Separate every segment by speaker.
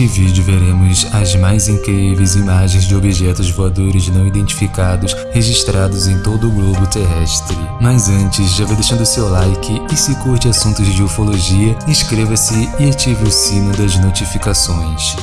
Speaker 1: Neste vídeo veremos as mais incríveis imagens de objetos voadores não identificados registrados em todo o globo terrestre. Mas antes, já vai deixando seu like e se curte assuntos de ufologia, inscreva-se e ative o sino das notificações.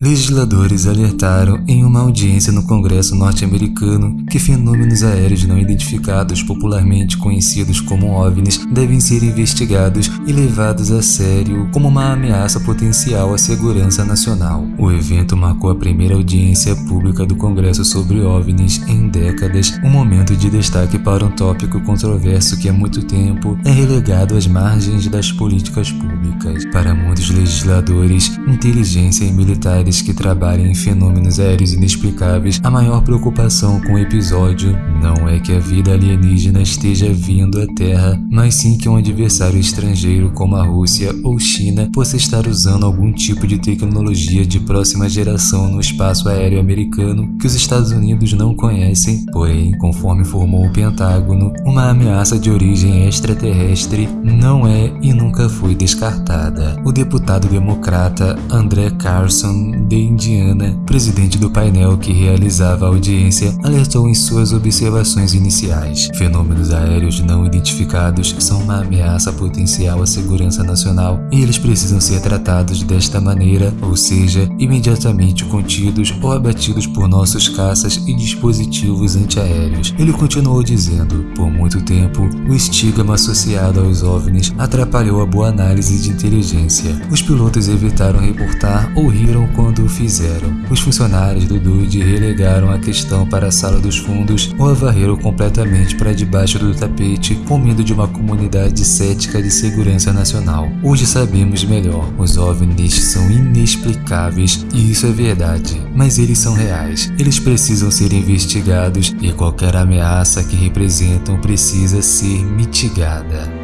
Speaker 1: Legisladores alertaram em uma audiência no Congresso norte-americano que fenômenos aéreos não identificados, popularmente conhecidos como OVNIs, devem ser investigados e levados a sério como uma ameaça potencial à segurança nacional. O evento marcou a primeira audiência pública do Congresso sobre OVNIs em décadas, um momento de destaque para um tópico controverso que há muito tempo é relegado às margens das políticas públicas. Para muitos legisladores, inteligência e militares que trabalham em fenômenos aéreos inexplicáveis, a maior preocupação com o episódio não é que a vida alienígena esteja vindo à Terra, mas sim que um adversário estrangeiro como a Rússia ou China possa estar usando algum tipo de tecnologia de próxima geração no espaço aéreo americano que os Estados Unidos não conhecem, porém, conforme informou o Pentágono, uma ameaça de origem extraterrestre não é e nunca foi descartada. O deputado democrata André Carson de Indiana, presidente do painel que realizava a audiência, alertou em suas observações iniciais. Fenômenos aéreos não identificados são uma ameaça potencial à segurança nacional e eles precisam ser tratados desta maneira, ou seja, imediatamente contidos ou abatidos por nossos caças e dispositivos antiaéreos. Ele continuou dizendo, por muito tempo, o estigma associado aos OVNIs atrapalhou a boa análise de inteligência. Os pilotos evitaram reportar ou riram quando o fizeram. Os funcionários do DUD relegaram a questão para a sala dos fundos ou a varreram completamente para debaixo do tapete com medo de uma comunidade cética de segurança nacional. Hoje sabemos melhor, os OVNIs são inexplicáveis e isso é verdade, mas eles são reais. Eles precisam ser investigados e qualquer ameaça que representam precisa ser mitigada.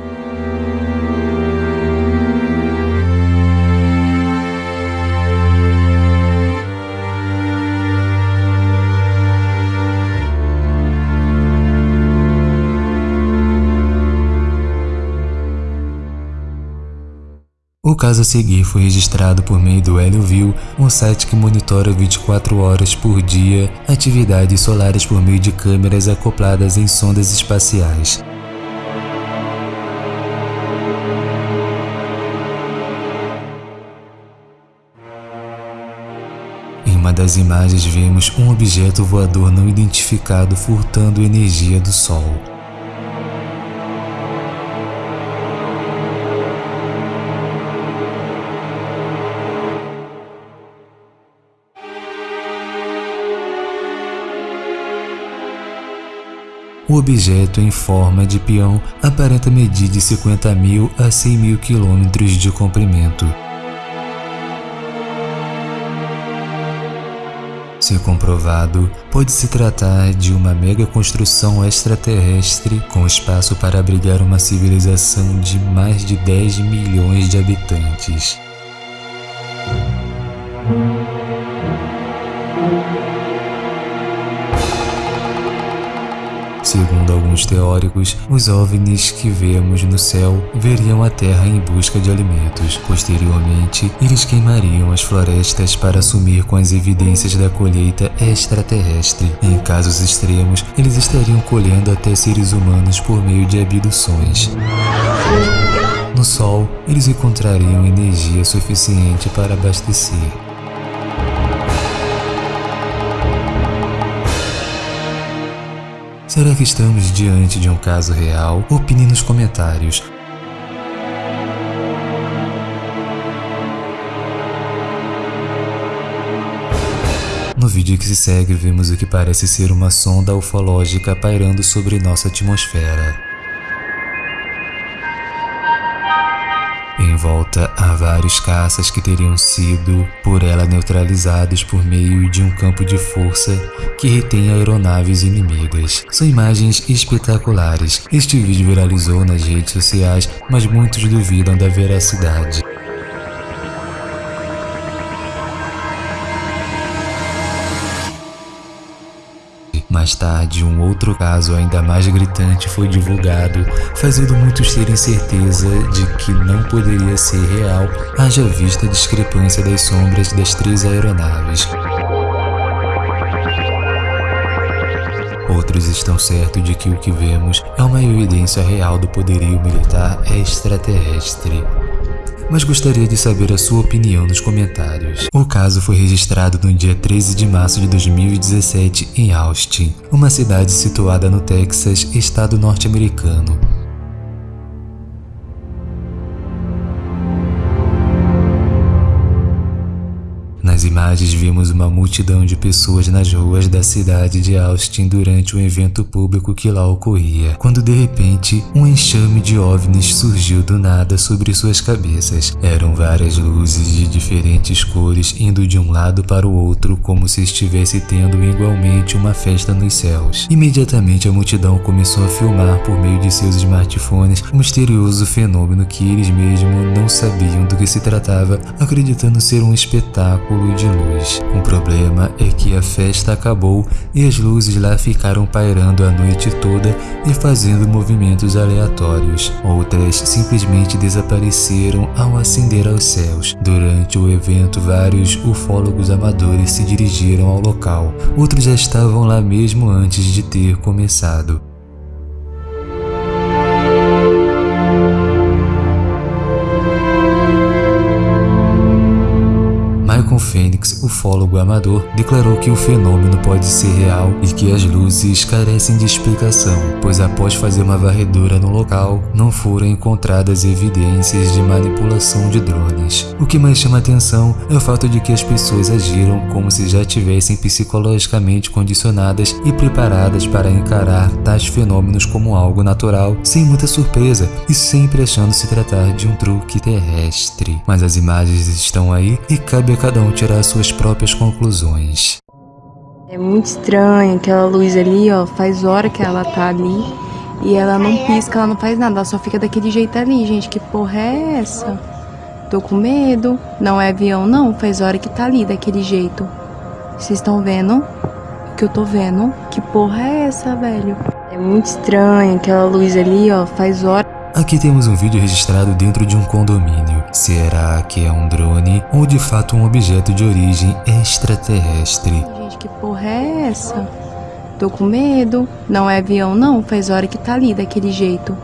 Speaker 1: O caso a seguir foi registrado por meio do HelioView, um site que monitora 24 horas por dia atividades solares por meio de câmeras acopladas em sondas espaciais. Em uma das imagens vemos um objeto voador não identificado furtando energia do Sol. O objeto em forma de peão aparenta medir de 50 mil a 100 mil quilômetros de comprimento. Se comprovado, pode se tratar de uma mega construção extraterrestre com espaço para abrigar uma civilização de mais de 10 milhões de habitantes. Alguns teóricos, os OVNIs que vemos no céu veriam a Terra em busca de alimentos. Posteriormente, eles queimariam as florestas para assumir com as evidências da colheita extraterrestre. Em casos extremos, eles estariam colhendo até seres humanos por meio de abduções. No Sol, eles encontrariam energia suficiente para abastecer. Será que estamos diante de um caso real? Opine nos comentários. No vídeo que se segue, vemos o que parece ser uma sonda ufológica pairando sobre nossa atmosfera. Volta há vários caças que teriam sido por ela neutralizados por meio de um campo de força que retém aeronaves inimigas. São imagens espetaculares. Este vídeo viralizou nas redes sociais, mas muitos duvidam da veracidade. Mais tarde, um outro caso ainda mais gritante foi divulgado, fazendo muitos terem certeza de que não poderia ser real, haja vista a discrepância das sombras das três aeronaves. Outros estão certos de que o que vemos é uma evidência real do poderio militar extraterrestre mas gostaria de saber a sua opinião nos comentários. O caso foi registrado no dia 13 de março de 2017 em Austin, uma cidade situada no Texas, estado norte-americano. Vimos uma multidão de pessoas nas ruas da cidade de Austin durante um evento público que lá ocorria, quando de repente um enxame de OVNIs surgiu do nada sobre suas cabeças. Eram várias luzes de diferentes cores indo de um lado para o outro como se estivesse tendo igualmente uma festa nos céus. Imediatamente a multidão começou a filmar por meio de seus smartphones o misterioso fenômeno que eles mesmos não sabiam do que se tratava, acreditando ser um espetáculo de luz. O problema é que a festa acabou e as luzes lá ficaram pairando a noite toda e fazendo movimentos aleatórios. Outras simplesmente desapareceram ao ascender aos céus. Durante o evento, vários ufólogos amadores se dirigiram ao local. Outros já estavam lá mesmo antes de ter começado. Fênix, ufólogo amador, declarou que o fenômeno pode ser real e que as luzes carecem de explicação, pois após fazer uma varredura no local, não foram encontradas evidências de manipulação de drones. O que mais chama atenção é o fato de que as pessoas agiram como se já tivessem psicologicamente condicionadas e preparadas para encarar tais fenômenos como algo natural, sem muita surpresa e sempre achando se tratar de um truque terrestre. Mas as imagens estão aí e cabe a cada um tirar suas próprias conclusões.
Speaker 2: É muito estranho aquela luz ali, ó, faz hora que ela tá ali e ela não pisca, ela não faz nada, ela só fica daquele jeito ali, gente, que porra é essa? Tô com medo, não é avião não, faz hora que tá ali daquele jeito. Vocês estão vendo o que eu tô vendo? Que porra é essa, velho? É muito estranho aquela luz ali, ó, faz hora
Speaker 1: Aqui temos um vídeo registrado dentro de um condomínio. Será que é um drone ou de fato um objeto de origem extraterrestre?
Speaker 2: Gente, que porra é essa? Tô com medo. Não é avião não, faz hora que tá ali daquele jeito.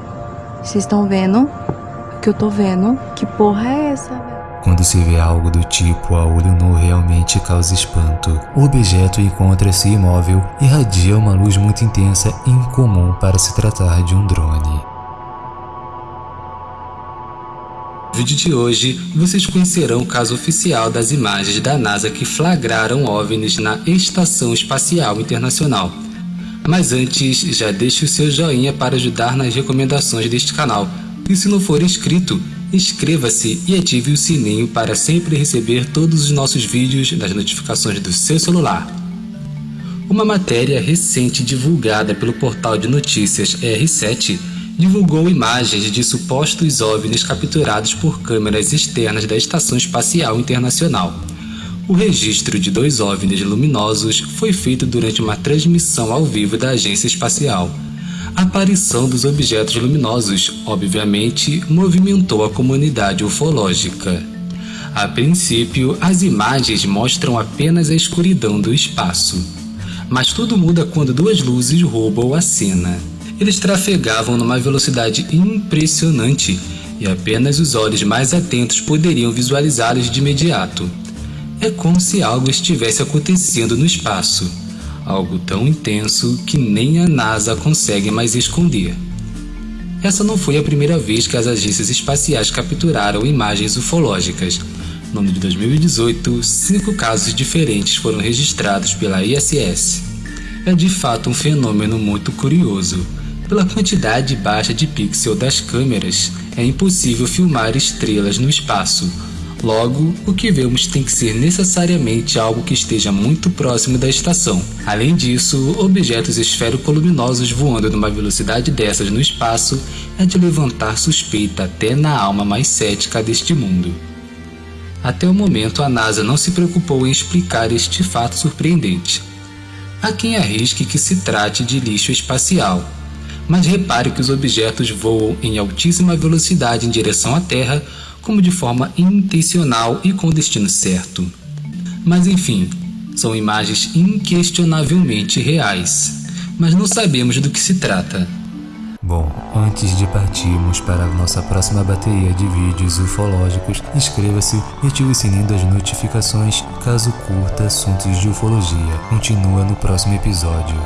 Speaker 2: Vocês estão vendo o que eu tô vendo? Que porra é essa,
Speaker 1: Quando se vê algo do tipo a olho nu realmente causa espanto. O objeto encontra-se imóvel e irradia uma luz muito intensa e incomum para se tratar de um drone. No vídeo de hoje, vocês conhecerão o caso oficial das imagens da NASA que flagraram OVNIs na Estação Espacial Internacional. Mas antes, já deixe o seu joinha para ajudar nas recomendações deste canal. E se não for inscrito, inscreva-se e ative o sininho para sempre receber todos os nossos vídeos nas notificações do seu celular. Uma matéria recente divulgada pelo portal de notícias R7 divulgou imagens de supostos OVNIs capturados por câmeras externas da Estação Espacial Internacional. O registro de dois OVNIs luminosos foi feito durante uma transmissão ao vivo da agência espacial. A aparição dos objetos luminosos, obviamente, movimentou a comunidade ufológica. A princípio, as imagens mostram apenas a escuridão do espaço. Mas tudo muda quando duas luzes roubam a cena. Eles trafegavam numa velocidade impressionante e apenas os olhos mais atentos poderiam visualizá-los de imediato. É como se algo estivesse acontecendo no espaço, algo tão intenso que nem a NASA consegue mais esconder. Essa não foi a primeira vez que as agências espaciais capturaram imagens ufológicas. No ano de 2018, cinco casos diferentes foram registrados pela ISS. É de fato um fenômeno muito curioso pela quantidade baixa de pixel das câmeras, é impossível filmar estrelas no espaço. Logo, o que vemos tem que ser necessariamente algo que esteja muito próximo da estação. Além disso, objetos esfero-luminosos voando numa velocidade dessas no espaço é de levantar suspeita até na alma mais cética deste mundo. Até o momento, a NASA não se preocupou em explicar este fato surpreendente. Há quem arrisque que se trate de lixo espacial, mas repare que os objetos voam em altíssima velocidade em direção à Terra, como de forma intencional e com destino certo. Mas enfim, são imagens inquestionavelmente reais, mas não sabemos do que se trata.
Speaker 3: Bom, antes de partirmos para a nossa próxima bateria de vídeos ufológicos, inscreva-se e ative o sininho das notificações caso curta assuntos de ufologia. Continua no próximo episódio.